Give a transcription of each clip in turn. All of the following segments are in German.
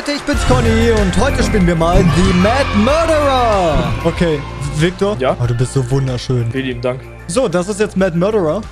Leute, ich bin's Conny und heute spielen wir mal The Mad Murderer. Okay, Victor? Ja? Oh, du bist so wunderschön. Vielen lieben Dank. So, das ist jetzt Mad Murderer.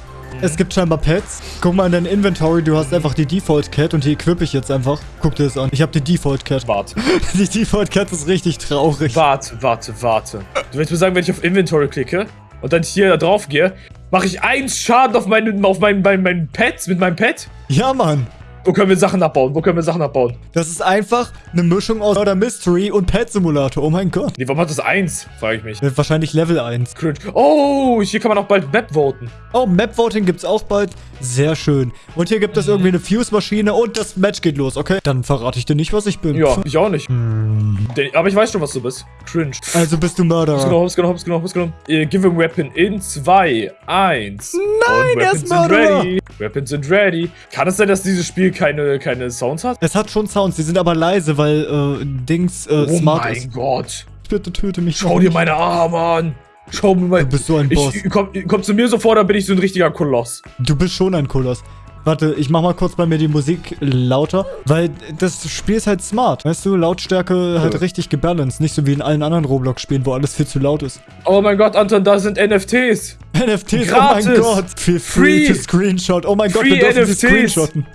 Es gibt scheinbar Pets. Guck mal in dein Inventory, du hast einfach die Default Cat und die equip ich jetzt einfach. Guck dir das an. Ich habe die Default Cat. Warte. Die Default Cat ist richtig traurig. Warte, warte, warte. Du willst mir sagen, wenn ich auf Inventory klicke und dann hier da drauf gehe, mache ich eins Schaden auf meinen, auf meinen, meinen, meinen Pets mit meinem Pet? Ja, Mann. Wo können wir Sachen abbauen? Wo können wir Sachen abbauen? Das ist einfach eine Mischung aus Murder Mystery und Pet Simulator. Oh mein Gott. Nee, warum hat das eins? Frage ich mich. Wird Wahrscheinlich Level 1. Cringe. Oh, hier kann man auch bald Map voten. Oh, Map Voting gibt's auch bald. Sehr schön. Und hier gibt es irgendwie eine Fuse-Maschine und das Match geht los, okay? Dann verrate ich dir nicht, was ich bin. Ja, ich auch nicht. Den- Aber ich weiß schon, was du bist. Cringe. Also bist du Hops Murderer. genommen, hops genommen, hops genommen, hops genommen. Äh, Give him Weapon in 2, 1. Nein, er ist Murderer. ready. Weapons sind ready. Kann es sein, dass dieses Spiel keine, keine Sounds hat? Es hat schon Sounds, die sind aber leise, weil äh, Dings äh, Oh smart mein ist. Gott. Bitte töte mich. Schau dir meine Arme an. Schau mir mal. Du bist so ein Boss. Ich, komm, komm zu mir so vor, dann bin ich so ein richtiger Koloss. Du bist schon ein Koloss. Warte, ich mach mal kurz bei mir die Musik lauter, weil das Spiel ist halt smart. Weißt du, Lautstärke halt Ja. richtig gebalanced. Nicht so wie in allen anderen Roblox-Spielen, wo alles viel zu laut ist. Oh mein Gott, Anton, da sind NFTs. NFTs, Gratis. oh mein Gott. Feel free, Free. to screenshot. Oh mein Gott, Free wir dürfen sie NFTs. screenshotten.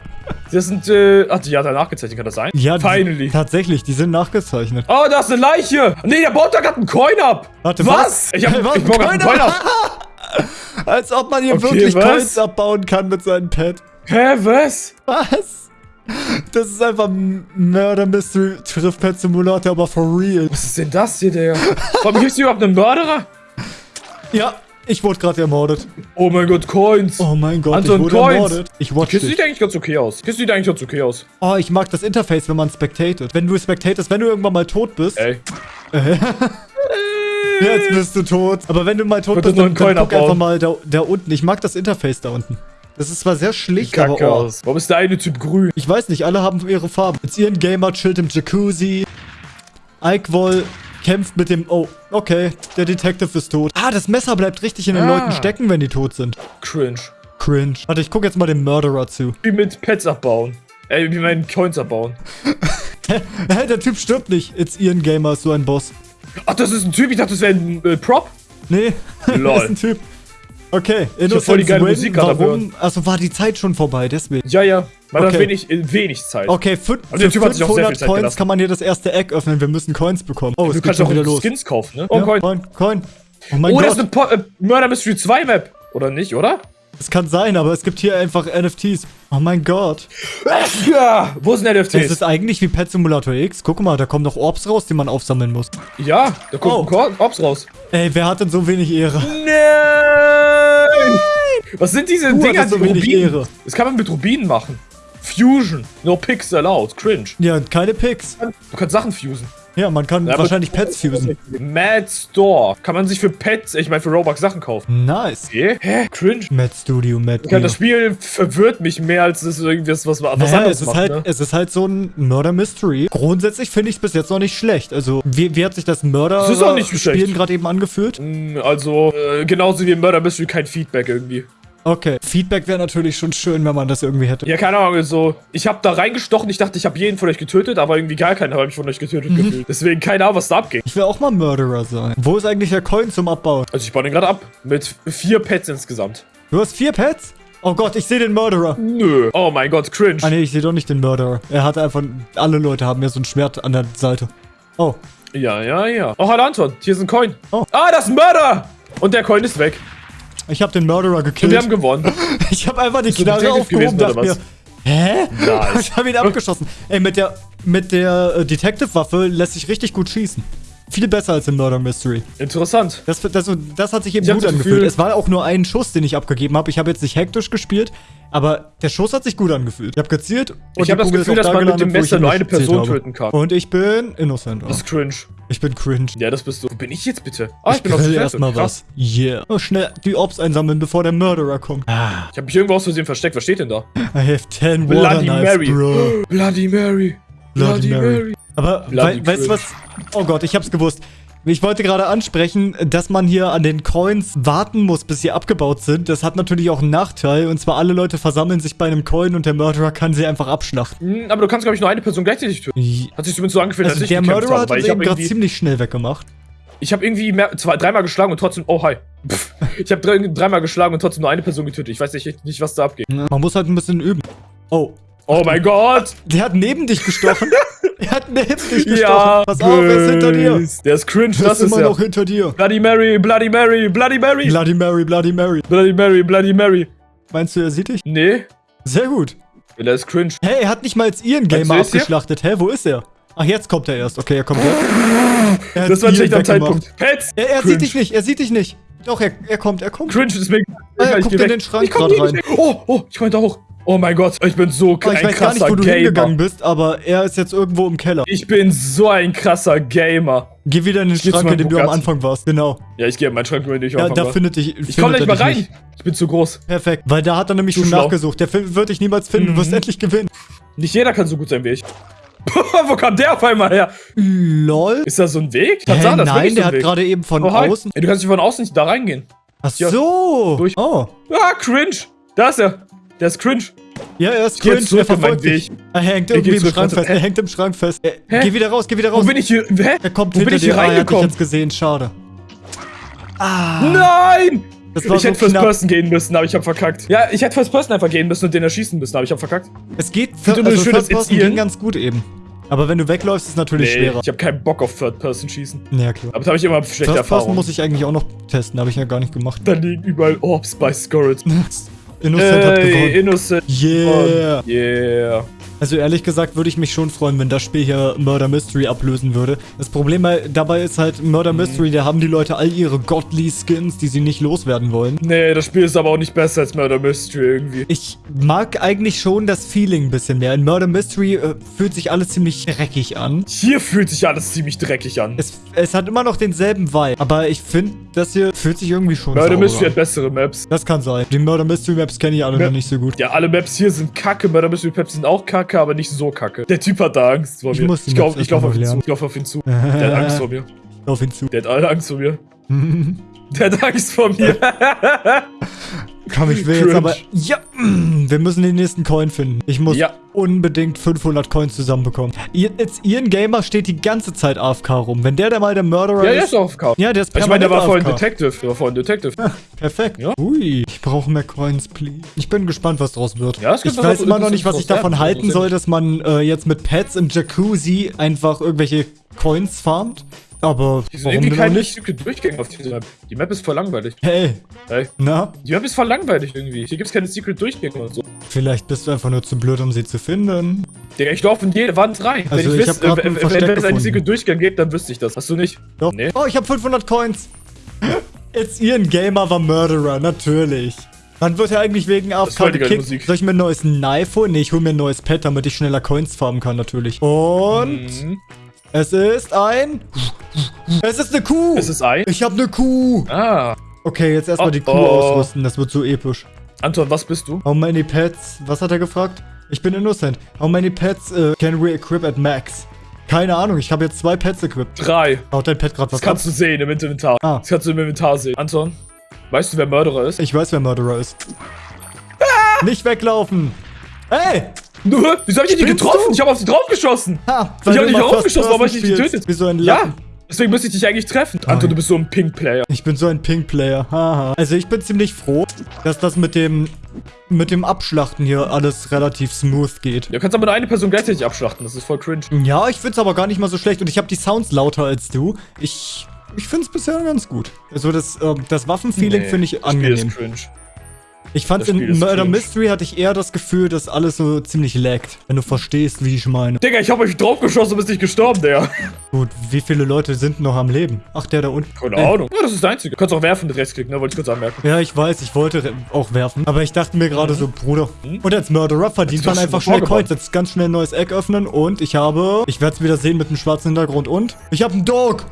Das sind, äh, ach, die hat er nachgezeichnet, kann das sein? Ja, die- Finally. tatsächlich, die sind nachgezeichnet. Oh, da ist eine Leiche. Nee, der baut da gerade einen Coin ab. Warte, was? was? Ich hab, Was? ich baue gerade einen Coin ab. Als ob man hier Okay, wirklich was? Coins abbauen kann mit seinem Pad. Hä, was? Was? Das ist einfach Murder Mystery trifft Pet Simulator, aber for real. Was ist denn das hier, Digga? Warum gibt's hier überhaupt einen Mörderer? Ja, ich wurde gerade ermordet. Oh mein Gott, Coins. Oh mein Gott, Anton, ich wurde Coins. ermordet. Ich watch Kiste dich. sieht eigentlich ganz okay aus. Kiste sieht eigentlich ganz okay aus. Oh, ich mag das Interface, wenn man spectatet. Wenn du spectatest, wenn du irgendwann mal tot bist. Ey. Jetzt bist du tot. Aber wenn du mal tot bist, dann, dann guck einfach mal da, da unten. Ich mag das Interface da unten. Das ist zwar sehr schlicht, Kacke aber oh. aus. Warum ist der eine Typ grün? Ich weiß nicht, alle haben ihre Farben. Jetzt ihren Gamer chillt im Jacuzzi. Ikewoll kämpft mit dem... Oh, okay. Der Detective ist tot. Ah, das Messer bleibt richtig in den Ah. Leuten stecken, wenn die tot sind. Cringe. Cringe. Warte, ich gucke jetzt mal dem Murderer zu. Wie mit Pets abbauen. Ey, wie meinen Coins abbauen. Hä, der Typ stirbt nicht. It's Ian Gamer ist so ein Boss. Ach, das ist ein Typ. Ich dachte, das wäre ein äh, Prop. Nee, Lol. ist ein Typ. Okay, hab voll die geile Musik gerade Warum? Also war die Zeit schon vorbei, deswegen. Ja, ja. Man hat Okay. wenig, äh, wenig Zeit. Okay, für, der für Typ hat sich auch sehr viel 500 Zeit Coins gelassen. kann man hier das erste Eck öffnen. Wir müssen Coins bekommen. Oh, es Du geht kannst schon auch wieder los. Skins kaufen, ne? Oh, ja, Coin. Coin, Coin. Oh mein Oh, das Gott, ist eine Po- äh, Murder Mystery 2 Map. Oder nicht, oder? das kann sein, aber es gibt hier einfach NFTs. Oh mein Gott. Ja. Wo sind Das NFTs? ist eigentlich wie Pet Simulator X. Guck mal, da kommen noch Orbs raus, die man aufsammeln muss. Ja, da kommt Oh. Ops raus. Ey, wer hat denn so wenig Ehre? Nein! Was sind diese Du Dinger, so die wenig Rubinen? Ehre. Das kann man mit Rubinen machen. Fusion. No picks allowed. Cringe. Ja, keine Picks. Du kannst Sachen fusen. Ja, man kann Ja, wahrscheinlich Pets fusen. Mad Store. Kann man sich für Pets, ich meine für Robux Sachen kaufen. Nice. Okay. Hä? Cringe. Mad Studio, Mad Ja, das. Spiel verwirrt mich mehr, als es irgendwas was, was Naja, anderes es ist, macht, halt, ne? es ist halt so ein Murder Mystery. Grundsätzlich finde ich es bis jetzt noch nicht schlecht. Also, wie, wie hat sich das Murder Das. Spielen gerade eben angefühlt? Mm, Also, äh, genauso wie im Murder Mystery kein Feedback irgendwie. Okay. Feedback wäre natürlich schon schön, wenn man das irgendwie hätte. Ja, keine Ahnung, so. Ich habe da reingestochen, ich dachte, ich habe jeden von euch getötet, aber irgendwie gar keiner hat mich von euch getötet Mhm. gefühlt. Deswegen keine Ahnung, was da abging. Ich will auch mal Murderer sein. Wo ist eigentlich der Coin zum Abbauen? Also ich baue den gerade ab. Mit vier Pets insgesamt. Du hast vier Pets? Oh Gott, ich sehe den Murderer. Nö. Oh mein Gott, cringe. Ah nee, ich sehe doch nicht den Murderer. Er hat einfach... Alle Leute haben ja so ein Schwert an der Seite. Oh. Ja, ja, ja. Oh, hallo Anton, hier ist ein Coin. Oh. Ah, das ist ein Mörder! Und der Coin ist weg. Ich habe den Murderer Und wir gekillt. haben gewonnen. Ich habe einfach die Knarre aufgehoben gewesen, dachte mir... Hä? Nice. Ich habe ihn abgeschossen. Ey, mit der, mit der äh, Detective-Waffe lässt sich richtig gut schießen. Viel besser als im Murder Mystery. Interessant. Das, das, das hat sich eben Ich gut angefühlt. Gefühl- Es war auch nur ein Schuss, den ich abgegeben habe. Ich habe jetzt nicht hektisch gespielt, aber der Schuss hat sich gut angefühlt. Ich habe gezielt und Ich habe das Gefühl, dass da man mit dem Messer nur eine Person töten kann. Und ich bin innocent. Das ist cringe. Ich bin cringe. Ja, das bist du. Wo bin ich jetzt bitte? Ah, ich, ich bin auf grill der erstmal was. Yeah. Oh, schnell die Ops einsammeln, bevor der Murderer kommt. Ah, Ich habe mich irgendwo aus Versehen versteckt. Was steht denn da? I have 10 Water Bloody Knives, Mary. bro. Bloody Mary. Bloody Mary. Aber Bloody wei weißt du cringe. was? Oh Gott, ich hab's gewusst. Ich wollte gerade ansprechen, dass man hier an den Coins warten muss, bis sie abgebaut sind. Das hat natürlich auch einen Nachteil. Und zwar alle Leute versammeln sich bei einem Coin und der Murderer kann sie einfach abschlachten. Hm, aber du kannst, glaube ich, nur eine Person gleichzeitig töten. Hat sich zumindest so angefühlt, Also als ich der Murderer habe, hat uns eben gerade ziemlich schnell weggemacht. ich habe irgendwie mehr, zwei, dreimal geschlagen und trotzdem, oh hi. Pff, ich habe drei, dreimal geschlagen und trotzdem nur eine Person getötet. Ich weiß nicht, nicht was da abgeht. Man muss halt ein bisschen üben. Oh, Oh mein Gott! der hat neben dich gestochen. er hat neben dich gestochen. Ja, Pass auf, er ist hinter dir. Der ist cringe, das ist ist immer er. noch hinter dir. Bloody Mary, Bloody Mary, Bloody Mary. Bloody Mary, Bloody Mary. Bloody Mary, Bloody Mary. Meinst du, er sieht dich? Nee, Sehr gut. der ist cringe. Hey, er hat nicht mal als Ian Gamer er? abgeschlachtet. Hä, wo ist er? Ach, jetzt kommt er erst. Okay, er kommt jetzt. Er Das war ein schlechter. Zeitpunkt. Pets! Er, er sieht dich nicht, er sieht dich nicht. Doch, er, er kommt, er kommt. Cringe ist mir. Ah, er ich guckt in den Schrank nicht weg. Oh, oh, ich komm da hoch. Oh mein Gott, ich bin so Oh, ich ein weiß gar krasser nicht, wo du hingegangen Gamer. bist, aber er ist jetzt irgendwo im Keller. Ich bin so ein krasser Gamer. Geh wieder in den zu Schrank, in dem du am. Anfang warst. Genau. Ja, ich gehe in meinen Schrank, wenn ich Ja, anfangen da war. findet dich. Ich komm nicht mal rein. Nicht. Ich bin zu groß. Perfekt, weil da hat er nämlich Zu schon schlau. nachgesucht. Der wird dich niemals finden. Mhm. Du wirst endlich gewinnen. Nicht jeder kann so gut sein wie ich. Wo kam der auf einmal her? Lol. Ist das so ein Weg? Hä, ist nein, so der hat gerade eben von Oh, außen. Ey, du kannst nicht von außen nicht da reingehen. Ach Ja. so. Durch. Oh. Ah, cringe. Da ist er. Der ist cringe. Ja, er ist cringe. Er verfolgt dich. Er hängt Ich irgendwie im Schrank fest. Er Hä? hängt im Schrank fest. Hä? Geh wieder raus, geh wieder Wo raus. bin ich hier? Hä? Er kommt Wo hinter bin ich hier dir. Ah, reingekommen? jetzt gesehen. Schade. Ah. Nein! Das Ich so hätte First. Person gehen müssen, aber ich hab verkackt. Ja, ich hätte First Person einfach gehen müssen und den erschießen müssen, aber ich hab verkackt. Es geht für, also schön, First Person ging ganz gut eben. Aber wenn du wegläufst, ist es natürlich schwerer. ich hab keinen Bock auf Third Person schießen. Ja, klar. Aber da habe ich immer schlechte First Person Erfahrungen. muss ich eigentlich auch noch testen. Habe ich ja gar nicht gemacht. da liegen überall Orbs bei Scorrett. Innocent hat Ey, gewonnen. Innocent. Yeah. Yeah. Also ehrlich gesagt würde ich mich schon freuen, wenn das Spiel hier Murder Mystery ablösen würde. Das Problem bei- dabei ist halt, Murder Mhm. Mystery, da haben die Leute all ihre Godly Skins, die sie nicht loswerden wollen. Nee, das Spiel ist aber auch nicht besser als Murder Mystery irgendwie. Ich mag eigentlich schon das Feeling ein bisschen mehr. In Murder Mystery äh, fühlt sich alles ziemlich dreckig an. Hier fühlt sich alles ziemlich dreckig an. Es, es hat immer noch denselben Vibe, aber ich finde, das hier fühlt sich irgendwie schon Murder Mystery hat an. bessere Maps. Das kann sein. Die Murder Mystery Maps kenne ich alle Ja. noch nicht so gut. Ja, alle Maps hier sind kacke. Murder Mystery Maps sind auch kacke, aber nicht so kacke. Der Typ hat da Angst vor Ich mir. muss ich glaube, ich laufe auf ihn zu. Ich laufe auf ihn zu. Der hat Angst vor mir. Auf ihn zu. Der hat alle Angst vor mir. Der hat Angst vor mir. Komm, ich will jetzt Cringe. aber... Ja, mm, wir müssen den nächsten Coin finden. Ich muss Ja. unbedingt 500 Coins zusammenbekommen. Jetzt, Ian Gamer steht die ganze Zeit AFK rum. Wenn der der mal der Murderer ja, der ist... ist auch auf Couch. Ja, der ist Ich meine, der war vorhin AFK. Detective. Der war vorhin Detective. Perfekt. Ja. Ui, ich brauche mehr Coins, please. Ich bin gespannt, was draus wird. Ja, es gibt ich weiß immer noch nicht, was ich davon halten soll, dass man äh, jetzt mit Pets im Jacuzzi einfach irgendwelche Coins farmt. Aber Hier sind warum irgendwie keine nicht? Secret Durchgänge auf dieser Map. Die Map ist voll langweilig. Hey, Hey. na? Die Map ist voll langweilig irgendwie. Hier gibt's keine Secret Durchgänge und so. Vielleicht bist du einfach nur zu blöd, um sie zu finden. Digga, ich laufe in jede Wand rein. Also wenn ich ich, wüsste, äh, wenn, wenn es einen gefunden. Secret Durchgang gibt, dann wüsste ich das. Hast du nicht? Doch. Nee. Oh, ich habe 500 Coins. Jetzt Ian Gamer war Murderer, natürlich. Wann wird er eigentlich wegen AFK gekickt? Musik. Soll ich mir ein neues Knife holen? Nee, ich hole mir ein neues Pad, damit ich schneller Coins farmen kann, natürlich. Und Mhm. Es ist ein... Es ist eine Kuh. Es ist ein. ich habe eine Kuh. Ah. Okay, jetzt erstmal Oh, die Kuh oh. ausrüsten. Das wird so episch. Anton, was bist du? How many pets? Was hat er gefragt? Ich bin innocent. How many pets uh, can we equip at max? Keine Ahnung, ich habe jetzt zwei Pets equipped. Drei. Baut dein Pet gerade Das was ab? kannst du sehen im Inventar. Ah. Das kannst du im Inventar sehen. Anton, weißt du, wer Mörderer ist? Ich weiß, wer Murderer ist. Nicht weglaufen! Ey! Nur, wieso hab ich die nicht Spinnst getroffen? du? Ich habe auf sie draufgeschossen. Ha! Ich hab dich immer auch First aufgeschossen, warum hab ich spielst. getötet? Wie so ein Ja, Lappen. deswegen müsste ich dich eigentlich treffen. Anton, Nein. du bist so ein Pink-Player. Ich bin so ein Pink-Player. Haha. Also ich bin ziemlich froh, dass das mit dem mit dem Abschlachten hier alles relativ smooth geht. Du kannst aber nur eine Person gleichzeitig abschlachten. Das ist voll cringe. Ja, ich find's aber gar nicht mal so schlecht und ich habe die Sounds lauter als du. Ich ich find's bisher ganz gut. Also das ähm, das Waffenfeeling Nee, finde ich das Spiel angenehm. ist cringe. Ich fand in Murder. Mystery hatte ich eher das Gefühl, dass alles so ziemlich laggt, wenn du verstehst, wie ich meine. Digga, ich hab euch draufgeschossen und bist nicht gestorben, der. Gut, wie viele Leute sind noch am Leben? Ach, der da unten. Keine Äh, Ahnung. Ja, das ist der einzige. Du kannst auch werfen mit Rechtsklick, ne? Wollte ich kurz anmerken. Ja, ich weiß, ich wollte auch werfen. Aber ich dachte mir gerade so, Bruder. Mhm. Und als Murderer verdient man einfach schnell. Coins. Jetzt ganz schnell ein neues Eck öffnen und ich habe. Ich werde es wieder sehen mit einem schwarzen Hintergrund und. Ich habe einen Dog!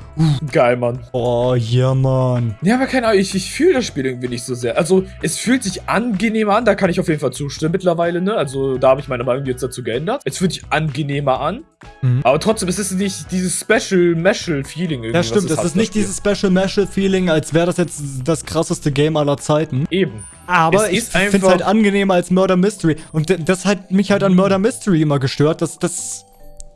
Geil, Mann. Oh, ja, Mann. Ja, aber keine Ahnung, ich, ich fühle das Spiel irgendwie nicht so sehr. Also, es fühlt sich angenehmer an, da kann ich auf jeden Fall zustimmen mittlerweile, ne? Also, da habe ich meine Meinung jetzt dazu geändert. Es fühlt sich angenehmer an. Mhm. Aber trotzdem, es ist nicht dieses Special Meshal Feeling irgendwie. Ja, stimmt. Es hat, ist nicht das dieses Special Meshal Feeling, als wäre das jetzt das krasseste Game aller Zeiten. Eben. Aber Es ich ist finde es halt angenehmer als Murder Mystery. Und das hat mich halt an Murder Mystery immer gestört. dass das,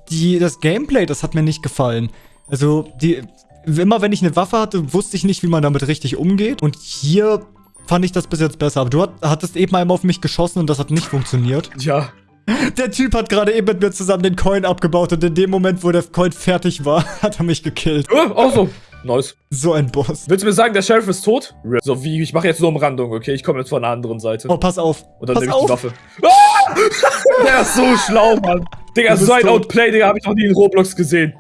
die, das Gameplay, das hat mir nicht gefallen. Also, die, immer wenn ich eine Waffe hatte, wusste ich nicht, wie man damit richtig umgeht. Und hier fand ich das bis jetzt besser. Aber du hat, hattest eben einmal auf mich geschossen und das hat nicht funktioniert. Ja. Der Typ hat gerade eben mit mir zusammen den Coin abgebaut und in dem Moment, wo der Coin fertig war, hat er mich gekillt. Oh, auch so. Nice. So ein Boss. Willst du mir sagen, der Sheriff ist tot? So wie, ich mache jetzt nur Umrandung, okay? Ich komme jetzt von der anderen Seite. Oh, pass auf. Und dann pass nehme ich die auf. Waffe. Ah! Der ist so schlau, Mann. Digga, so ein tot. Outplay, Digga, habe ich noch nie in Roblox gesehen.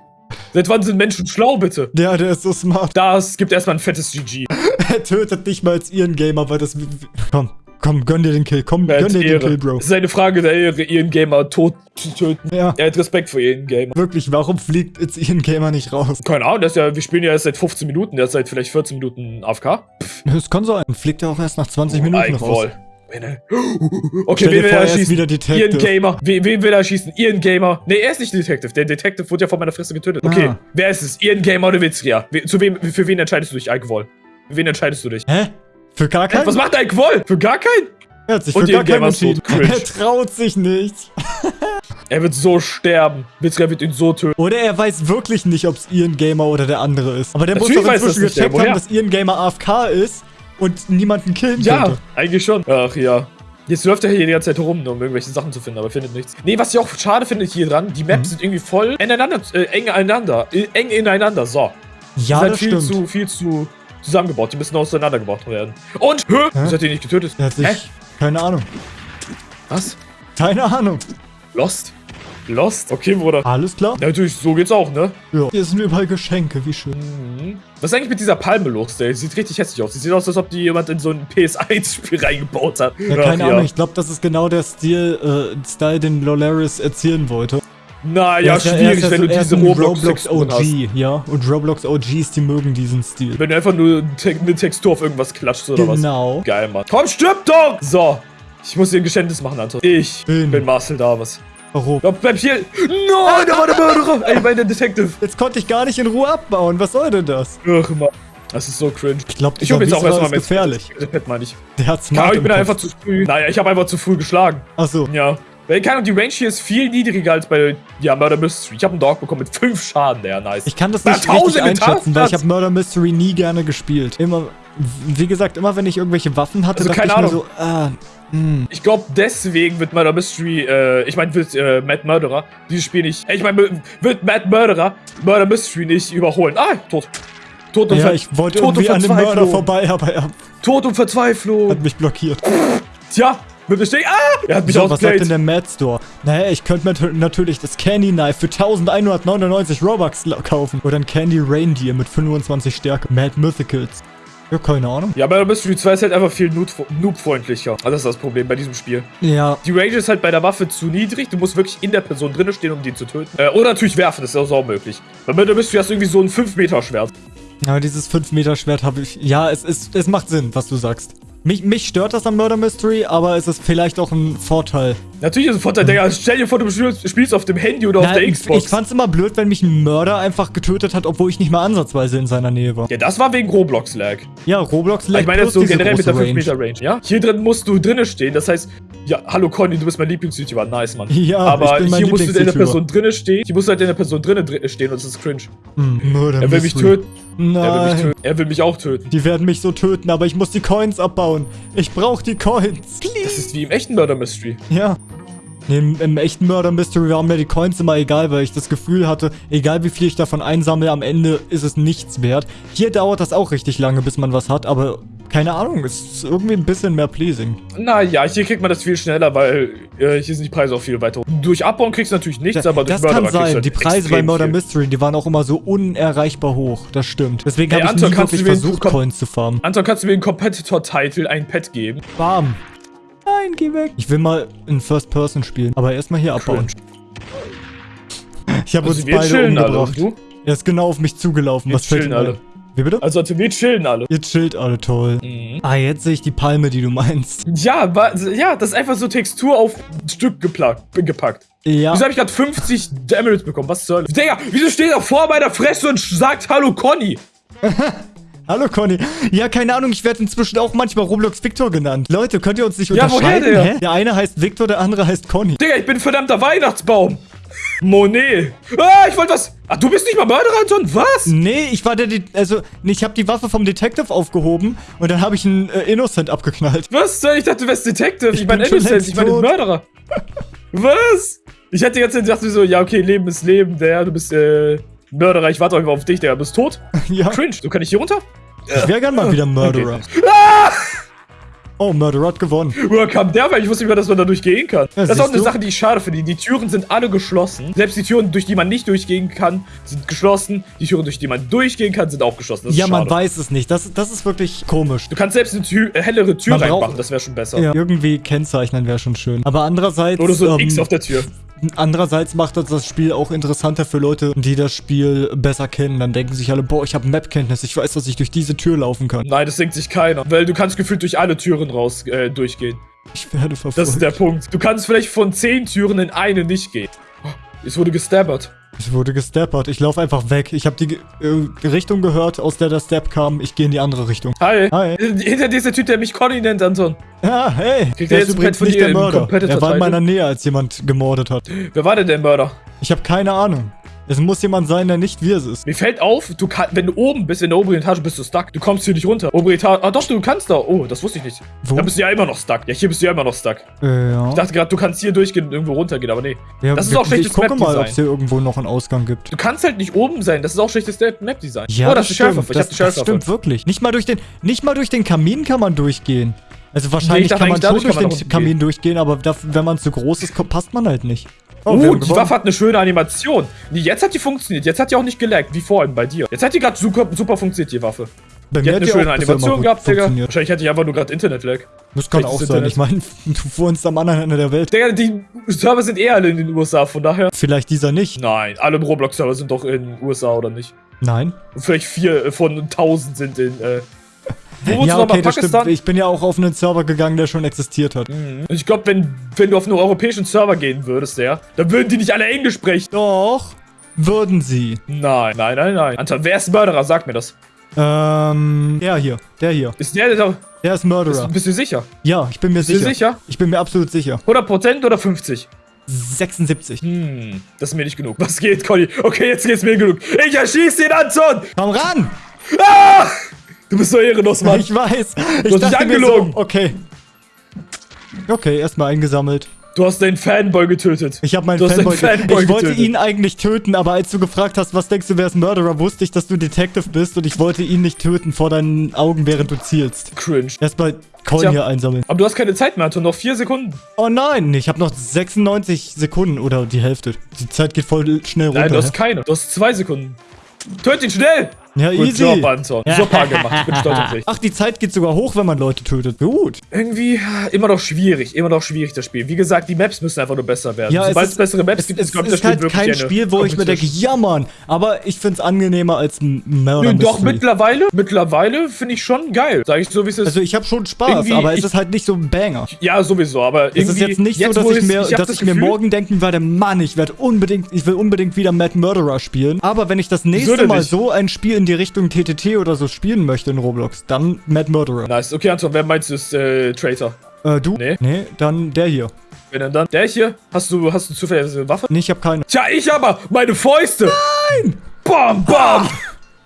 Seit wann sind Menschen schlau, bitte? Ja, der ist so smart. Das gibt erstmal ein fettes GG. Er tötet nicht mal als ihren Gamer, weil das. Komm, komm, gönn dir den Kill. Komm, gönn dir den Ehre. Kill, Bro. Es ist eine Frage der Ehre, ihren Gamer tot zu töten. Ja. Er hat Respekt vor ihren Gamer. Wirklich, warum fliegt jetzt ihren Gamer nicht raus? Keine Ahnung, ist ja, wir spielen ja erst seit 15 Minuten, der ist seit vielleicht 14 Minuten AFK. Das kann sein. Fliegt er auch erst nach 20 Minuten raus. Okay, wen will er ist schießen? wieder Detective. Ihren Gamer. Wen, wen will er schießen? Ihren Gamer. Nee, er ist nicht Detective. Der Detective wurde ja von meiner Fresse getötet. Okay, Ah. wer ist es? Ihren Gamer oder Witzria? Zu wem, für wen entscheidest du dich, Eichwall? Für wen entscheidest du dich? Hä? Für gar keinen? Was macht Eichwall? Für gar keinen? Er hat sich Und für gar keinen entschieden. Cringe. Er traut sich nicht. Er wird so sterben. Witzria wird ihn so töten. Oder er weiß wirklich nicht, ob es Ian Gamer oder der andere ist. Aber der muss Natürlich doch weiß das inzwischen gecheckt haben, Woher? dass Ian Gamer AFK ist und niemanden killen Ja, könnte. eigentlich schon. Ach ja. Jetzt läuft er hier die ganze Zeit rum, nur um irgendwelche Sachen zu finden, aber findet nichts. Nee, was ich auch schade finde hier dran, die Mhm. Maps sind irgendwie voll ineinander, äh, eng einander, äh, eng ineinander, so. Ja, sind halt das viel stimmt. zu, viel zu zusammengebaut. Die müssen auseinandergebaut werden. Und, hä? Wieso hat die nicht getötet? Er hat sich... Hä? Keine Ahnung. Was? Keine Ahnung. Lost? Lost? Okay, Bruder. Alles klar? Ja, natürlich, so geht's auch, ne? Ja. Hier sind überall Geschenke, wie schön. Mhm. Was ist eigentlich mit dieser Palme los, der? Sieht richtig hässlich aus. Sie sieht aus, als ob die jemand in so ein PS1-Spiel reingebaut hat. Ja, Ach, keine Ahnung. Ich glaube, das ist genau der Stil, äh, Style, den Lolaris erzielen wollte. Na Er ja, er schwierig, ist wenn du diese ein Roblox-Texturen OG, hast. ja. Und Roblox OGs, die mögen diesen Stil. Wenn du einfach nur eine Textur auf irgendwas klatscht oder was. Genau. Geil, Mann. Komm, stirb doch! So. Ich muss dir ein Geständnis machen, Anton. Ich Bin. bin Marcel Davis. Warum? Ja, bleib hier. Nein, der war der Mörderer. Ey, mein Detective. Jetzt konnte ich gar nicht in Ruhe abbauen. Was soll denn das? Ach, Mann. Das ist so cringe. Ich glaube, Ich hol jetzt auch erstmal mein gefährlich. Pet, meine ich. Der hat Ja, smart ich bin einfach zu früh. Naja, ich habe einfach zu früh geschlagen. Achso. Ja. Weil, keine Ahnung, die Range hier ist viel niedriger als bei, ja, Murder Mystery. Ich habe einen Dog bekommen mit 5 Schaden, der nice. Ich kann das Na, nicht richtig Tausende, einschätzen, weil ich habe Murder Mystery nie gerne gespielt. Immer, wie gesagt, immer wenn ich irgendwelche Waffen hatte, Also, dachte ich mir Ahnung. so, ah, hm. Ich glaube, deswegen wird Murder Mystery, äh, ich meine, wird äh, Matt Murderer dieses Spiel nicht, ich meine, wird Matt Murderer Murder Mystery nicht überholen. Ah, tot. Tot und, Ja, ich wollte irgendwie an dem Mörder vorbei, aber er Tot und Verzweiflung. hat mich blockiert. Tja, wird bestehen. Ah, er hat mich So, was sagt denn der Mad Store? Naja, ich könnte mir nat- natürlich das Candy Knife für 1199 Robux kaufen. Oder ein Candy Reindeer mit 25 Stärke. Mad Mythicals. Ja, keine Ahnung. Ja, Murder Mystery 2 ist halt einfach viel noob- noob-freundlicher. Also das ist das Problem bei diesem Spiel. Ja, Die Range ist halt bei der Waffe zu niedrig. Du musst wirklich in der Person drinne stehen, um den zu töten. Äh, oder natürlich werfen, das ist auch möglich. Bei Murder Mystery hast du irgendwie so ein 5-Meter-Schwert. aber dieses 5-Meter-Schwert habe ich... Ja, es, ist, es macht Sinn, was du sagst. Mich, mich stört das an Murder Mystery, aber es ist vielleicht auch ein Vorteil. Natürlich ist es ein Vorteil, Digga. Stell dir vor, du spielst auf dem Handy oder auf Na, der ich, Xbox. ich fand's immer blöd, wenn mich ein Mörder einfach getötet hat, obwohl ich nicht mal ansatzweise in seiner Nähe war. ja, das war wegen Roblox-Lag. Ja, Roblox Ich meine jetzt so generell mit der große 5-Meter-Range, ja? Hier drin musst du drinnen stehen, das heißt, ja, hallo Conny, du bist mein Lieblings-YouTuber, nice, Mann. Ja, Aber ich bin mein hier musst du in der. Person drinnen stehen, hier musst du halt in der Person drinnen dr stehen und das ist cringe. Hm, Murder Er will mich töten, er will mich Nein. töten, er will mich auch töten. Die werden mich so töten, aber ich muss die Coins abbauen. Ich brauche die Coins. Das ist wie im echten Murder Mystery. Ja. Nee, im, im echten Murder Mystery waren mir die Coins immer egal, weil ich das Gefühl hatte, egal wie viel ich davon einsammle, am Ende ist es nichts wert. Hier dauert das auch richtig lange, bis man was hat, aber keine Ahnung, es ist irgendwie ein bisschen mehr pleasing. Naja, hier kriegt man das viel schneller, weil äh, hier sind die Preise auch viel weiter. hoch. Durch Abbauen kriegst du natürlich nichts, aber durch das kann Murderer du sein. halt Die Preise bei Murder viel. Mystery, die waren auch immer so unerreichbar hoch. Das stimmt. Deswegen Ey, habe ich Anton, nie wirklich versucht, Coins zu farmen. Anton, kannst du mir den Competitor-Title ein Pet geben? Bam. Nein, geh weg. Ich will mal in First Person spielen, aber erstmal hier abbauen. Ich habe Also uns beide chillen alle. umgebracht. Du? Er ist genau auf mich zugelaufen. Wir Was fällt chillen ein? alle. Wie bitte? Also, also wir chillen alle. Ihr chillt alle toll. Mhm. Ah, jetzt sehe ich die Palme, die du meinst. Ja, wa- ja, das ist einfach so Textur auf ein Stück gepackt. Ja. Wieso habe ich gerade 50 Emeralds bekommen? Was soll? Digga, wieso steht er vor meiner Fresse und sagt Hallo Conny? Hallo Conny. Ja, keine Ahnung, ich werde inzwischen auch manchmal Roblox Victor genannt. Leute, könnt ihr uns nicht Ja, woher unterscheiden? der? Der eine heißt Victor, der andere heißt Conny. Digga, ich bin ein verdammter Weihnachtsbaum. Monet. Ah, ich wollte was. Ach, du bist nicht mal Mörderer, Anton? Was? Nee, ich war der, De also, nee, ich habe die Waffe vom Detective aufgehoben und dann habe ich einen äh, Innocent abgeknallt. Was? Ich dachte, du wärst Detective. Ich, Ich meine Innocent. Ich meine. Mörderer. Was? Ich hatte die ganze Zeit gedacht, so, ja, okay, Leben ist Leben. Der, du bist, äh, Mörderer. Ich warte einfach auf dich, Digga. Du bist tot? ja, Cringe. Du kann ich hier runter? ich wäre gern mal wieder Murderer. Ah! Oh, Murderer hat gewonnen. Woher kam der? Weil ich wusste nicht mehr, dass man da durchgehen kann. Ja, das ist auch eine du? Sache, die ich schade finde. Die Türen sind alle geschlossen. Selbst die Türen, durch die man nicht durchgehen kann, sind geschlossen. Die Türen, durch die man durchgehen kann, sind auch geschlossen. Ja, man schade. weiß es nicht. Das, das ist wirklich komisch. Du kannst selbst eine Tür, äh, hellere Tür Man reinmachen, das wäre schon besser. Ja, irgendwie kennzeichnen wäre schon schön. Aber andererseits, Oder so ein ähm, X auf der Tür. Andererseits macht das das Spiel auch interessanter für Leute, die das Spiel besser kennen. Dann denken sich alle, boah, ich habe Map-Kenntnis, ich weiß, dass ich durch diese Tür laufen kann. Nein, das denkt sich keiner. Weil du kannst gefühlt durch alle Türen raus äh, durchgehen. Ich werde verfolgt. Das ist der Punkt. Du kannst vielleicht von zehn Türen in eine nicht gehen. Oh, Es wurde gestabbert. Ich wurde gesteppert. Ich laufe einfach weg. Ich habe die äh, Richtung gehört, aus der der Step kam. Ich gehe in die andere Richtung. Hi. Hi. Hinter dir ist der Typ, der mich Conny nennt, Anton. Ah, hey. Kriegt der er ist übrigens nicht der Mörder. Er war in meiner Nähe, als jemand gemordet hat. Wer war denn der Mörder? Ich habe keine Ahnung. Es muss jemand sein, der nicht wir es ist. Mir fällt auf, du kann, wenn du oben bist, in der oberen Etage, bist du stuck. Du kommst hier nicht runter. Obere Etage. Ah, doch, du kannst da. Oh, das wusste ich nicht. Wo? Da bist du ja immer noch stuck. Ja, hier bist du ja immer noch stuck. Äh, ja. Ich dachte gerade, du kannst hier durchgehen und irgendwo runtergehen, aber nee. ja, das ist auch schlechtes Ich gucke mal, Map-Design. ob es hier irgendwo noch einen Ausgang gibt. Du kannst halt nicht oben sein. Das ist auch schlechtes Map-Design. Ja, oh, das, ist stimmt. Ich das, die das stimmt wirklich. Nicht mal durch den, nicht mal durch den Kamin kann man durchgehen. Also wahrscheinlich dachte kann man schon durch den Kamin durchgehen, aber dafür, wenn man zu groß ist, passt man halt nicht. Oh, haben die gewonnen. Waffe hat eine schöne Animation. Nee, jetzt hat die funktioniert. Jetzt hat die auch nicht gelaggt, wie vorhin bei dir. Jetzt hat die gerade super, super funktioniert, die Waffe. Bei Die hat eine schöne Animation gehabt, Digga. Wahrscheinlich hatte ich einfach nur gerade Internet-Lag. Das kann Schlechtes auch sein. Internet. Ich meine, du wohnst am anderen Ende der Welt. Digga, die Server sind eh alle in den USA, von daher. Vielleicht dieser nicht. Nein, alle Roblox-Server sind doch in den USA, oder nicht? Nein. Und vielleicht vier äh, von 1000 sind in, äh. Wo Ja, okay. Pakistan? Ich bin ja auch auf einen Server gegangen, der schon existiert hat. Mhm. Ich glaube, wenn, wenn du auf einen europäischen Server gehen würdest, ja, dann würden die nicht alle Englisch sprechen. Doch, würden sie. Nein, nein, nein, nein. Anton, wer ist Mörderer? Sag mir das. Ähm, der hier, der hier. Ist der, der. Der ist Murderer. Bist, bist du sicher? Ja, ich bin mir Bist du sicher. sicher? Ich bin mir absolut sicher. 100% oder 50? 76. Hm, das ist mir nicht genug. Was geht, Conny? Okay, jetzt geht's mir genug. Ich erschieß den Anton! Komm ran! Ah! Du bist so ehrenlos, Mann. Ich weiß. Ich hast dich angelogen. So, okay. Okay, erstmal eingesammelt. Du hast deinen Fanboy getötet. Ich habe meinen Du Fanboy. Fanboy ich wollte getötet. ihn eigentlich töten, aber als du gefragt hast, was denkst du, wer ist Murderer, wusste ich, dass du Detective bist und ich wollte ihn nicht töten vor deinen Augen, während du zielst. Cringe. Erstmal Coin hier einsammeln. Aber du hast keine Zeit mehr, Anton. Noch vier Sekunden. Oh nein, ich habe noch 96 Sekunden oder die Hälfte. Die Zeit geht voll schnell runter. Nein, du hast hä? keine. Du hast zwei Sekunden. Töt ihn schnell! Ja, Good easy. Job, Anton. Super gemacht. Ich bin stolz auf dich. Ach, die Zeit geht sogar hoch, wenn man Leute tötet. Gut. Irgendwie immer noch schwierig. Immer noch schwierig, das Spiel. Wie gesagt, die Maps müssen einfach nur besser werden. Ja, Sobald es es, ist- bessere Maps Es, gibt, es, kommt es das ist Spiel halt kein Spiel, wo ich mir denke, ja Mann, aber ich find's angenehmer als ein Nö, doch, mittlerweile, mittlerweile finde ich schon geil. Sag ich so, wie es ist. Also ich habe schon Spaß, Irgendwie, aber es ich- ist halt nicht so ein Banger. ja, sowieso, aber Es irgendwie... ist jetzt nicht so, dass ich es- mir, hab dass das ich mir Gefühl- morgen denken werde, Mann, ich werde unbedingt, ich will unbedingt wieder Mad Murderer spielen. Aber wenn ich das nächste Mal so ein Spiel in die Richtung TTT oder so spielen möchte in Roblox, dann Mad Murderer. Nice. Okay, Anton, wer meinst du ist äh, Traitor? Äh, du? Nee. Nee, dann der hier. Wenn denn dann? Der hier? Hast du, hast du zufällig eine Waffe? Nee, ich habe keine. Tja, ich aber! Meine Fäuste! Nein! Bam, bam!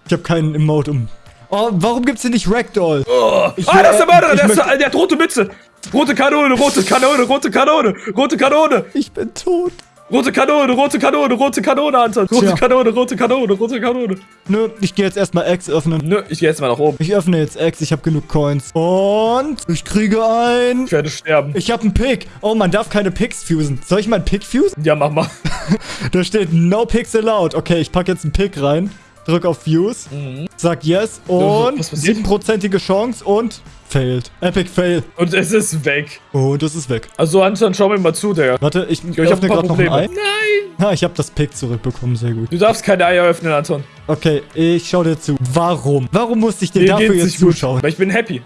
Ich habe keinen Emote um. Oh, warum gibt's hier nicht Ragdoll? Oh. Ich ah, das ist der Mörderer! Der, ist, der hat rote Mütze! Rote Kanone, rote Kanone, rote Kanone, rote Kanone, Ich bin tot. Rote Kanone, rote Kanone, rote Kanone, Anton. Rote Tja. Kanone, rote Kanone, rote Kanone. Nö, ich gehe jetzt erstmal X öffnen. Nö, ich gehe jetzt mal nach oben. Ich öffne jetzt X, ich habe genug Coins. Und ich kriege ein... Ich werde sterben. Ich habe einen Pick. Oh, man darf keine Picks fusen. Soll ich mal einen Pick fusen? Ja, mach mal. Da steht No Picks allowed. Okay, ich packe jetzt einen Pick rein. Drück auf Fuse, Mhm. sag Yes und was passiert? 7%ige Chance und failed. Epic Fail. Und es ist weg. Und es ist weg. Also Anton, schau mir mal zu, Digga. Warte, ich, Ich, ich öffne gerade noch ein Ei. Nein! Ja, ich habe das Pick zurückbekommen, sehr gut. Du darfst keine Eier öffnen, Anton. Okay, ich schau dir zu. Warum? Warum musste ich dir Mir dafür jetzt nicht gut, zuschauen? Weil ich bin happy.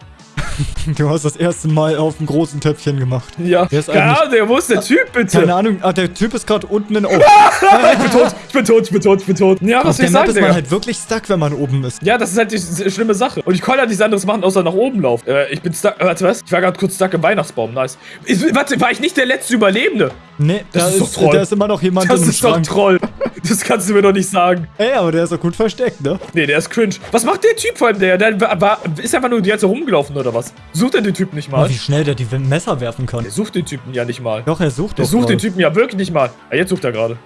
Du hast das erste Mal auf einem großen Töpfchen gemacht. Ja. Der ist Ahnung, Digga, wo ist der Typ, bitte? Keine Ahnung, ah, der Typ ist gerade unten in... Oh, ich bin tot, ich bin tot, ich bin tot, ich bin tot. Ja, auf was soll der ich sagen, ist man Digga? halt wirklich stuck, wenn man oben ist. Ja, das ist halt die schlimme Sache. Und ich konnte halt nichts anderes machen, außer nach oben laufen. Äh, ich bin stuck. Äh, warte, was? Ich war gerade kurz stuck im Weihnachtsbaum. Nice. Ich, warte, war ich nicht der letzte Überlebende? Nee, Das da ist ist, doch Troll. da ist immer noch jemand Das dem ist doch Schrank. Troll. Das kannst du mir doch nicht sagen. Ey, aber der ist doch gut versteckt, ne? Nee, der ist cringe. Was macht der Typ vor allem, der? Der war, ist einfach nur die ganze Zeit rumgelaufen oder was? Sucht er den Typen nicht mal? Oh, wie schnell der die Messer werfen kann. Der sucht den Typen ja nicht mal. Doch, er sucht Der doch sucht den. Typen ja wirklich nicht mal. Ah, jetzt sucht er gerade.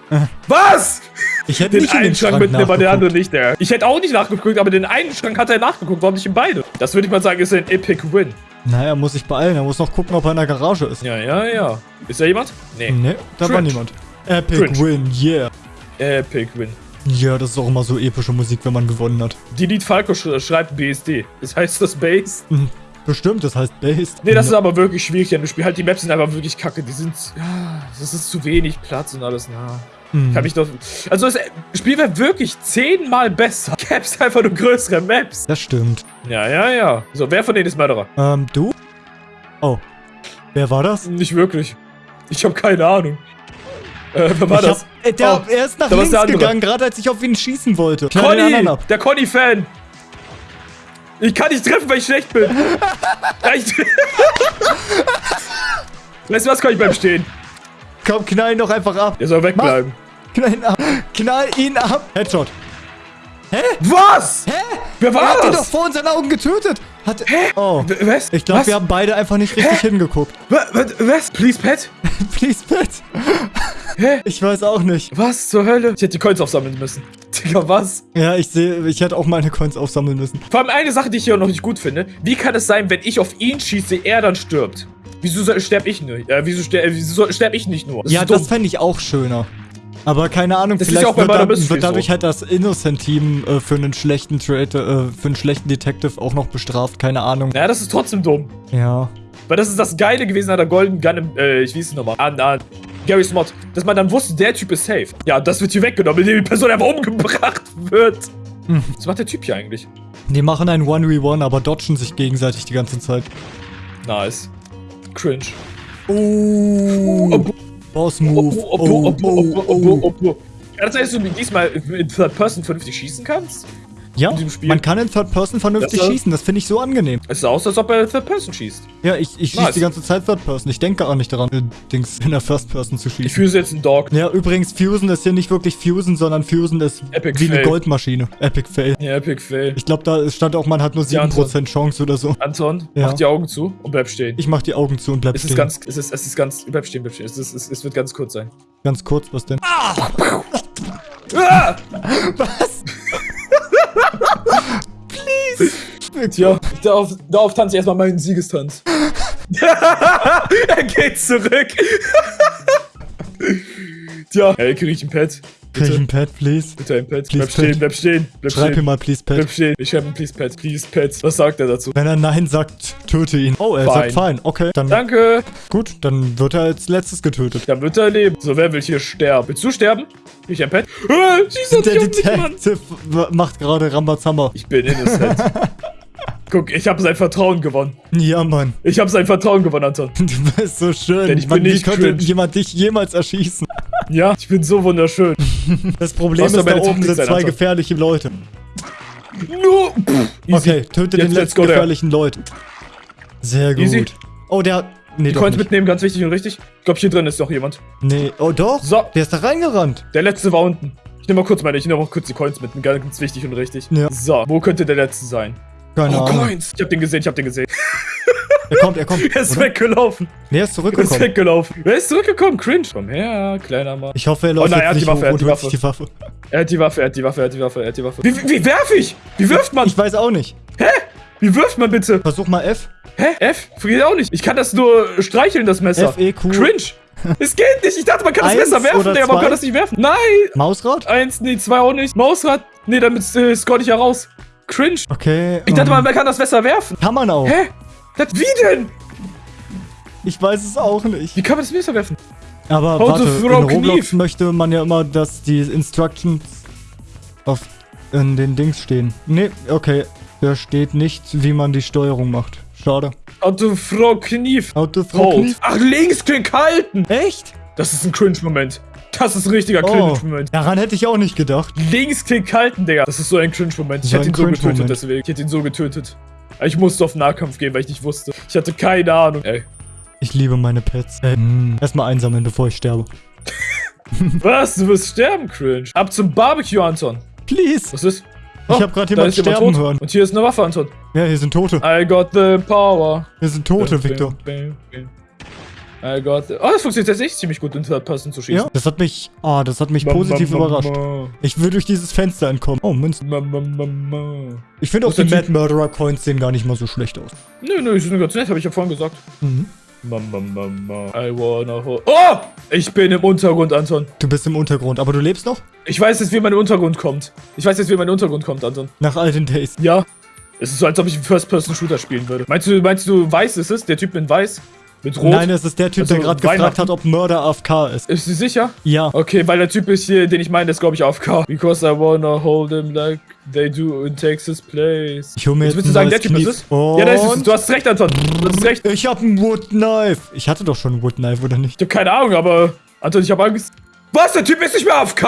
Was? Ich hätte Den nicht in einen den Schrank Schrank mitnehmen, aber nachgeguckt. anderen nicht, der. Ich hätte auch nicht nachgeguckt, aber den einen Schrank hat er nachgeguckt. Warum nicht in beide? Das würde ich mal sagen, ist ein Epic Win. Naja, muss sich beeilen. Er muss noch gucken, ob er in der Garage ist. Ja, ja, ja. Ist da jemand? Nee. Nee, da war Cringe. niemand. Epic Cringe. Win, yeah. Epic Win. Ja, das ist auch immer so epische Musik, wenn man gewonnen hat. Delete Falco sch schreibt BSD. Das heißt das Base? Bestimmt, das heißt Based. Nee, das ist aber wirklich schwierig an dem Spiel. Halt, die Maps sind aber wirklich kacke. Die sind. Das ist zu wenig Platz und alles. Na. Hm. Kann mich doch. Also, das Spiel wäre wirklich zehnmal besser. Gäb's einfach nur größere Maps. Das stimmt. Ja, ja, ja. So, wer von denen ist Mörderer? Ähm, du? Oh. Wer war das? Nicht wirklich. Ich habe keine Ahnung. Äh, wer war ich das? Hab, äh, der, Oh, er ist nach links gegangen, gerade als ich auf ihn schießen wollte. Anderen Conny! Der Conny-Fan! Ich kann nicht treffen, weil ich schlecht bin. Weißt du was, kann ich beim Stehen? Komm, knall ihn doch einfach ab. Der soll wegbleiben. Knall ihn ab. Knall ihn ab. Headshot. Was? Hä? Wer Er war hat ihn doch das? vor unseren Augen getötet. Hat, Oh. W- Was? Ich glaube, Was? wir haben beide einfach nicht richtig hingeguckt. Wa- wa- Was? Please, Pet? Please, Pet. Hä? Ich weiß auch nicht. Was zur Hölle? Ich hätte die Coins aufsammeln müssen. Digga, was? Ja, ich sehe, ich hätte auch meine Coins aufsammeln müssen. Vor allem eine Sache, die ich hier noch nicht gut finde. Wie kann es sein, wenn ich auf ihn schieße, er dann stirbt? Wieso soll- sterb ich nicht? Äh, wieso, ster äh, wieso soll- sterb ich nicht nur? Das ja, das fände ich auch schöner. Aber keine Ahnung, Das vielleicht ja auch wird, Murder da, Mystery wird dadurch so. halt das Innocent-Team äh, für einen schlechten Trade, äh, für einen schlechten Detective auch noch bestraft. Keine Ahnung. Naja, das ist trotzdem dumm. Ja. Weil das ist das Geile gewesen an der Golden Gun, im, äh, ich weiß es nochmal, an, an Gary's Mod, dass man dann wusste, der Typ ist safe. Ja, das wird hier weggenommen, indem die Person einfach umgebracht wird. Hm. Was macht der Typ hier eigentlich? Die machen ein 1v1, aber dodgen sich gegenseitig die ganze Zeit. Nice. Cringe. Oh. Oh, Boss Move. oh, oh, oh, oh, oh, oh, oh. Kann das sein, dass du diesmal in Third Person vernünftig schießen kannst? Ja, in diesem Spiel. man kann in Third Person vernünftig Das, schießen. Das finde ich so angenehm. Es sah aus, als ob er Third Person schießt. Ja, ich, ich schieße die ganze Zeit Third Person. Ich denke gar nicht daran, Dings in der First Person zu Ich schießen. fühle jetzt einen Dog. Ja, übrigens, Fusen ist hier nicht wirklich Fusen, sondern Fusen ist Epic wie eine Fail. Goldmaschine. Epic Fail. Ja, Epic Fail. Ich glaube, da stand auch, man hat nur Ja, 7% Chance oder so. Anton, Ja. mach die Augen zu und bleib stehen. Ich mach die Augen zu und bleib Es ist stehen. ganz, es ist, es ist ganz, bleib stehen, bleib stehen. Es, ist, es, es wird ganz kurz sein. ganz kurz, was denn? Ah! Was? Tja, darauf, darauf tanze ich erstmal meinen Siegestanz. er geht zurück. Tja, hey, krieg ich ein Pad? Krieg ich Bitte, ein Pad, please? bitte ein Pad. Please, Bleib stehen, Pad. bleib stehen, bleib Schreib ihm stehen. mal, please, Bleib Pad. stehen. Ich schreibe ein Please Pad, Please Pad. Was sagt er dazu? Wenn er Nein sagt, töte ihn. Oh, er sagt Fine. fein. Okay, dann Danke. gut, dann wird er als letztes getötet. Dann wird er leben. So, wer will hier sterben? Willst du sterben? Ich ein Pad? Äh, schieß Der. Detective macht gerade Rambazamba. Ich bin innocent. Guck, ich habe sein Vertrauen gewonnen. Ja, Mann. Ich habe sein Vertrauen gewonnen, Anton. Du bist so schön. Denn ich Mann, bin wie nicht könnte cringe. jemand dich jemals erschießen? Ja, ich bin so wunderschön. Das Problem ist, da oben sind zwei gefährliche Leute. Easy. Okay, töte den letzten gefährlichen Leute. Sehr gut. Easy. Oh, der... Nee, Die doch Coins mitnehmen, ganz wichtig und richtig. Ich glaube, hier drin ist noch jemand. Nee, oh doch. So. Der ist da reingerannt. Der letzte war unten. Ich nehme mal kurz meine, ich nehme mal kurz die Coins mit. Ganz wichtig und richtig. Ja. So, wo könnte der letzte sein? Keine oh, Ahnung. Coins! Ich hab den gesehen, ich hab den gesehen. Er kommt, er kommt. Er ist oder? weggelaufen. Nee, er ist Er ist zurückgekommen. weggelaufen. Wer ist zurückgekommen? Cringe. Komm her, kleiner Mann. Ich hoffe, er läuft nein, er hat nicht die Waffe, er hat die sich die Waffe. Er hat die Waffe, er hat die Waffe, er hat die Waffe, er hat die Waffe. Wie, wie, wie werf ich? Wie wirft man? Ich weiß auch nicht. Wie wirft man bitte? Versuch mal F. Hä? F? Geht auch nicht. Ich kann das nur streicheln, das Messer. F, E, Q. Cringe. Es geht nicht. Ich dachte, man kann das Messer werfen, Digga, man kann das nicht werfen. Nein. Mausrad? Eins, nee, zwei auch nicht. Mausrad. Nee, damit äh, score ich ja raus. Cringe. Okay. Ich dachte ähm, mal, man kann das Messer werfen. Kann man auch. Hä? Das, wie denn? Ich weiß es auch nicht. Wie kann man das Messer werfen? Aber How warte, in Roblox Knief. möchte man ja immer, dass die Instructions auf in den Dings stehen. Nee, okay. Da steht nicht, wie man die Steuerung macht. Schade. Auto Frau Knief. Autothrow Hold. Knief. Ach, Linksklick halten. Echt? Das ist ein Cringe-Moment. Das ist ein richtiger Oh, Cringe-Moment. daran hätte ich auch nicht gedacht. Linksklick halten, Digga. Das ist so ein Cringe-Moment. Ich So hätte ihn so getötet deswegen. Ich hätte ihn so getötet. Ich musste auf Nahkampf gehen, weil ich nicht wusste. Ich hatte keine Ahnung. Ey. Ich liebe meine Pets. Äh, mm, Erstmal einsammeln, bevor ich sterbe. Was? Du wirst sterben, Cringe. Ab zum Barbecue, Anton. Please. Was ist? Ich hab grad da jemand ist jemand sterben tot. hören. Und hier ist eine Waffe, Anton. Ja, hier sind Tote. I got the power. Hier sind Tote, Victor. I got the... Oh, das funktioniert tatsächlich ziemlich gut, in Third Person zu schießen. Ja, das hat mich, ah, das hat mich Bam, positiv bam, überrascht. Ich will durch dieses Fenster entkommen. Oh, Münzen. Ma, ma, ma, ma. Ich finde auch die Mad Murderer Coins sehen gar nicht mal so schlecht aus. Nö, nö, die sind ganz nett, habe ich ja vorhin gesagt. Mhm. Ma, ma, ma, ma. I wanna hold... Oh! Ich bin im Untergrund, Anton. Du bist im Untergrund, aber du lebst noch? Ich weiß jetzt, wie mein Untergrund kommt. Ich weiß jetzt, wie mein Untergrund kommt, Anton. Nach all den Days. Ja. Es ist so, als ob ich einen First-Person-Shooter spielen würde. Meinst du, meinst du, weiß ist es? Der Typ in weiß? Mit rot? Nein, es ist der Typ, der Also, gerade gefragt hat, ob Murder AFK ist. Ist sie sicher? Ja. Okay, weil der Typ ist hier, den ich meine, ist glaube ich AFK. Because I wanna hold him like they do in Texas Place. Ich hol mir Jetzt jetzt willst du sagen, der Typ Knief. ist es? Ja, der ist es. Du hast recht, Anton. Du hast recht. Ich hab ein Wood Knife. Ich hatte doch schon ein Wood Knife, oder nicht? Ich hab keine Ahnung, aber Anton, ich hab Angst. Was? Der Typ ist nicht mehr AFK?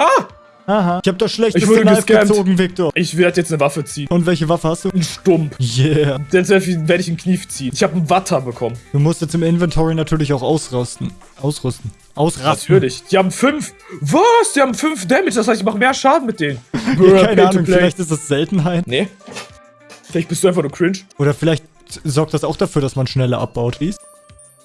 Aha. Ich hab das schlechteste Ich wurde Knife gezogen, Victor. Ich werde jetzt eine Waffe ziehen. Und welche Waffe hast du? Ein Stumpf. Yeah. Jetzt werde ich einen Knief ziehen. Ich habe einen Watter bekommen. Du musst jetzt im Inventory natürlich auch ausrüsten. Ausrüsten. Ausrasten. Natürlich. Die haben fünf. Was? Die haben fünf Damage. Das heißt, ich mache mehr Schaden mit denen. Ja, keine Ahnung, vielleicht ist das Seltenheit. Nee. Vielleicht bist du einfach nur cringe. Oder vielleicht sorgt das auch dafür, dass man schneller abbaut. Please?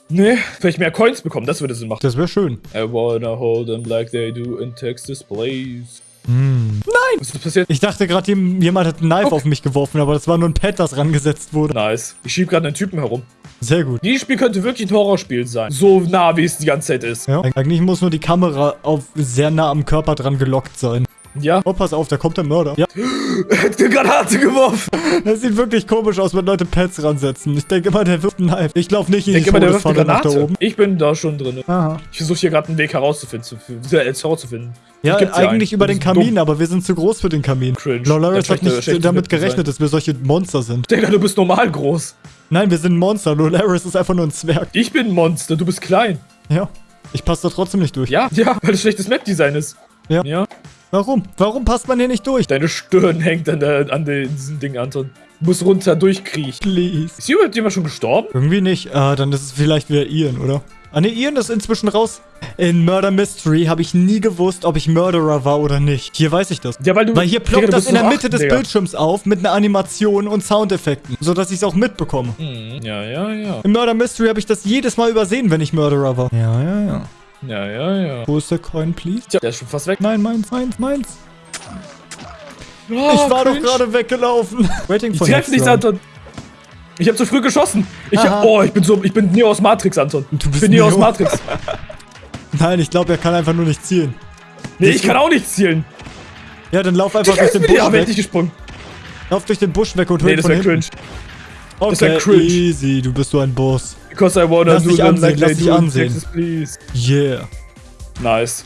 Nee. Vielleicht mehr Coins bekommen. Das würde Sinn machen. Das wäre schön. I wanna hold them like they do in Texas Place. Hm. Nein! Was ist passiert? Ich dachte gerade, jemand hat ein Knife Okay. auf mich geworfen, aber das war nur ein Pad, das rangesetzt wurde. Nice. Ich schieb gerade einen Typen herum. Sehr gut. Dieses Spiel könnte wirklich ein Horrorspiel sein. So nah, wie es die ganze Zeit ist. Ja. Eigentlich muss nur die Kamera auf sehr nah am Körper dran gelockt sein. Ja. Oh, pass auf, da kommt der Mörder. Ja, Er hat eine Granate geworfen. das sieht wirklich komisch aus, wenn Leute Pads ransetzen. Ich denke immer, der wirft ein Knife. Ich laufe nicht in Ich die Todesfalle nach da oben. Ich bin da schon drin. Aha. Ich versuche hier gerade einen Weg herauszufinden, zu, zu, äh, herauszufinden. Ja, eigentlich einen. über den bist dumm. Kamin, aber wir sind zu groß für den Kamin. Cringe. Lolaris hat nicht schlechte damit gerechnet, dass wir solche Monster sind. Digga, du bist normal groß. Nein, wir sind Monster. Lolaris ist einfach nur ein Zwerg. Ich bin ein Monster, du bist klein. Ja. Ich passe da trotzdem nicht durch. Ja, ja, weil es schlechtes Map-Design ist. Ja. Ja. Warum? Warum passt man hier nicht durch? Deine Stirn hängt an, der, an diesem Ding, Anton. Du musst runter durchkriechen. Please. Ist hier überhaupt jemand schon gestorben? Irgendwie nicht. Ah, dann ist es vielleicht wieder Ian, oder? Ah ne, Ian ist inzwischen raus. In Murder Mystery habe ich nie gewusst, ob ich Murderer war oder nicht. Hier weiß ich das. Ja, weil du. Weil hier ploppt das in der Mitte acht, des Digga. Bildschirms auf mit einer Animation und Soundeffekten, sodass ich es auch mitbekomme. Hm, Ja, ja, ja. Im Murder Mystery habe ich das jedes Mal übersehen, wenn ich Murderer war. Ja, ja, ja. Ja, ja, ja. Wo ist der Coin, please? Tja, der ist schon fast weg. Nein, meins, meins, meins. Oh, ich war doch cringe. gerade weggelaufen. Waiting Ich for treff next nichts. Anton. Ich hab zu früh geschossen. Ich hab, oh, ich bin so, ich bin Neo aus Matrix, Anton. Du bist ich bin Neo aus Neo. Matrix. Nein, ich glaube, er kann einfach nur nicht zielen. Nee, ich kann auch nicht zielen. Ja, dann lauf einfach durch den Busch Welt weg. nicht gesprungen. Lauf durch den Busch weg und hol Nee, ihn das von wär hinten. cringe. Okay, Das wär cringe. easy, du bist so ein Boss. Because I wanna Lass do them ansehen, like lass dich ansehen. Texas, please. Yeah. Nice.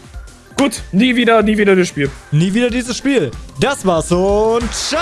Gut, nie wieder, nie wieder das Spiel. Nie wieder dieses Spiel. Das war's und ciao!